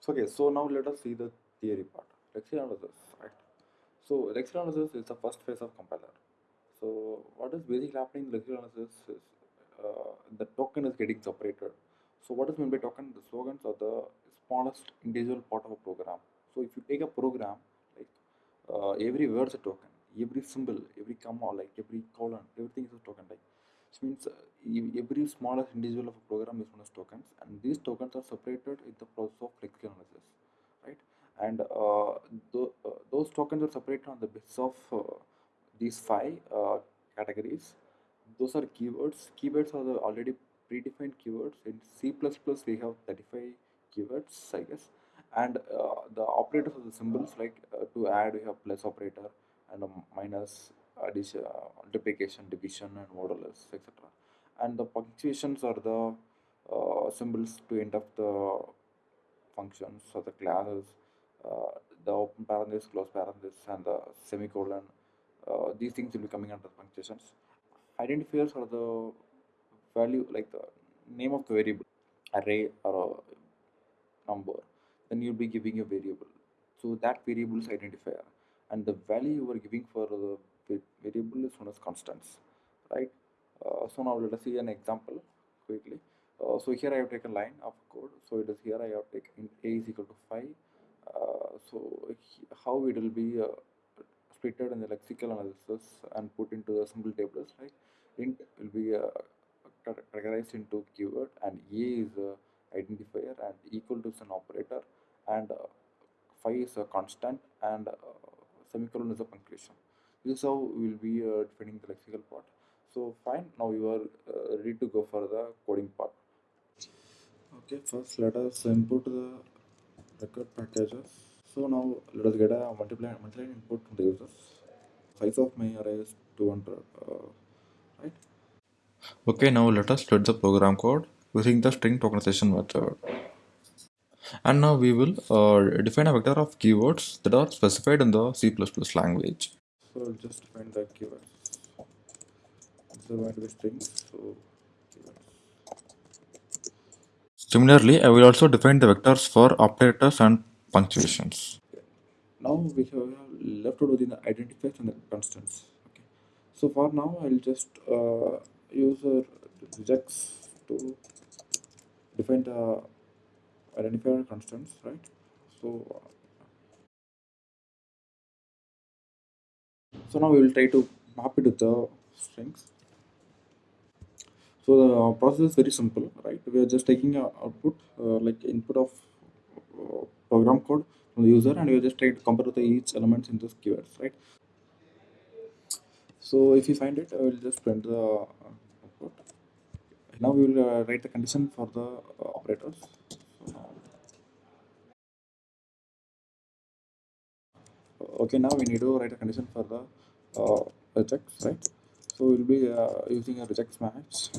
So, okay, so now let us see the theory part. Lexical analysis, right? So, lexical analysis is the first phase of compiler. So, what is basically happening in lexical analysis is uh, the token is getting separated. So, what is meant by token? The slogans are the smallest individual part of a program. So, if you take a program, like uh, every word is a token, every symbol, every comma, like every colon, everything is a token. Like which means uh, every smallest individual of a program is known as tokens, and these tokens are separated in the process of lexical analysis, right? And uh, tho- uh, those tokens are separated on the basis of uh, these five uh, categories. Those are keywords. Keywords are the already predefined keywords. In C++, we have 35 keywords, I guess. And uh, the operators are the symbols like to add, we have plus operator and a minus, addition, uh, multiplication, division, and modulus, etc. And the punctuations are the uh, symbols to end of the functions or the classes, uh, the open parenthesis, close parenthesis, and the semicolon. Uh, these things will be coming under punctuations. Identifiers are the value, like the name of the variable, array or a number. Then you'll be giving a variable. So that variable is identifier, and the value you are giving for the variable is known as constants, right? Uh, so now let us see an example quickly. Uh, so here I have taken line of code. So it is here I have taken a is equal to 5. Uh, so how it will be uh, splitted in the lexical analysis and put into the symbol tables, right? Int will be uh, cate- categorized into keyword and a is a identifier and equal to is an operator and uh, 5 is a constant and uh, semicolon is a punctuation. This is how we will be uh, defining the lexical part. So fine, now you are uh, ready to go for the coding part. Okay, first let us input the record packages. So now let us get a multiply multiply input from the users. Size of my array is 200, uh, right? Okay, now let us load the program code using the string tokenization method. And now we will uh, define a vector of keywords that are specified in the C++ language. So I'll just define the keywords. Going to be strings. So keywords. Similarly, I will also define the vectors for operators and punctuations. Now we have left out within the identifiers and the constants. Okay. So for now, I'll just uh, use uh, regex to define the identifier constants, right? So so now we will try to map it with the strings. So the process is very simple, right? We are just taking a output uh, like input of uh, program code from the user, and we are just trying to compare the each elements in this keywords, right? So if you find it, I will just print the output. Now we will uh, write the condition for the uh, operators. Okay, now we need to write a condition for the uh, regex, right? So we'll be uh, using a regex match.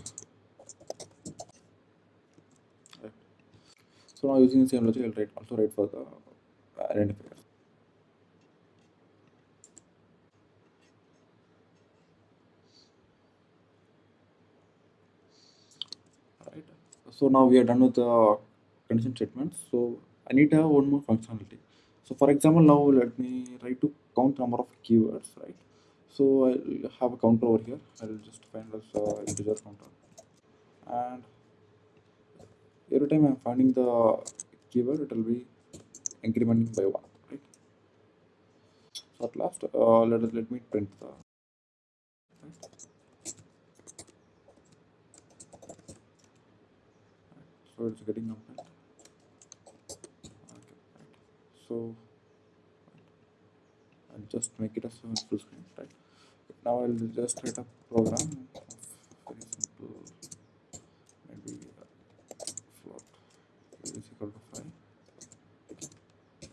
Right. So now using the same logic, I'll write also write for the identifiers. right so now we are done with the condition statements so i need to have one more functionality so for example now let me try to count number of keywords right? So i'll have a counter over here. I'll just find as uh, integer counter. And every time i'm finding the keyword it will be incrementing by one right? So at last uh, let us let me print the right? so it's getting compiled okay right so I'll just make it a full screen right? Now I'll just write a program very simple maybe uh, float. Is equal to 5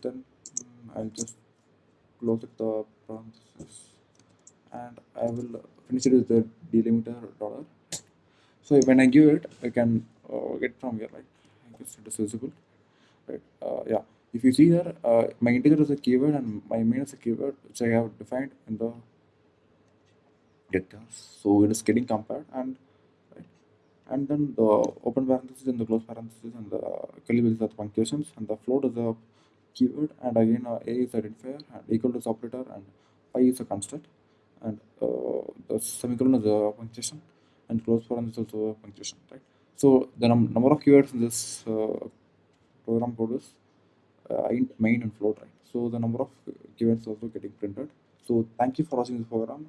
then mm, I'll just close the parenthesis and I will finish it with the delimiter dollar. So when I give it I can uh, get from here right? I guess it is visible right? Uh, yeah if you see here uh, my integer is a keyword and my main is a keyword which I have defined in the vectors so it is getting compared and and then the open parenthesis and the close parenthesis and the curly braces are the punctuations and the float is a keyword and again uh, a is identifier and equal to operator and pi is a constant and uh, the semicolon is a punctuation and close parenthesis is also a punctuation right? So the num number of keywords in this uh, program code is uh, Uh, main and float right? So the number of events also getting printed. So thank you for watching this program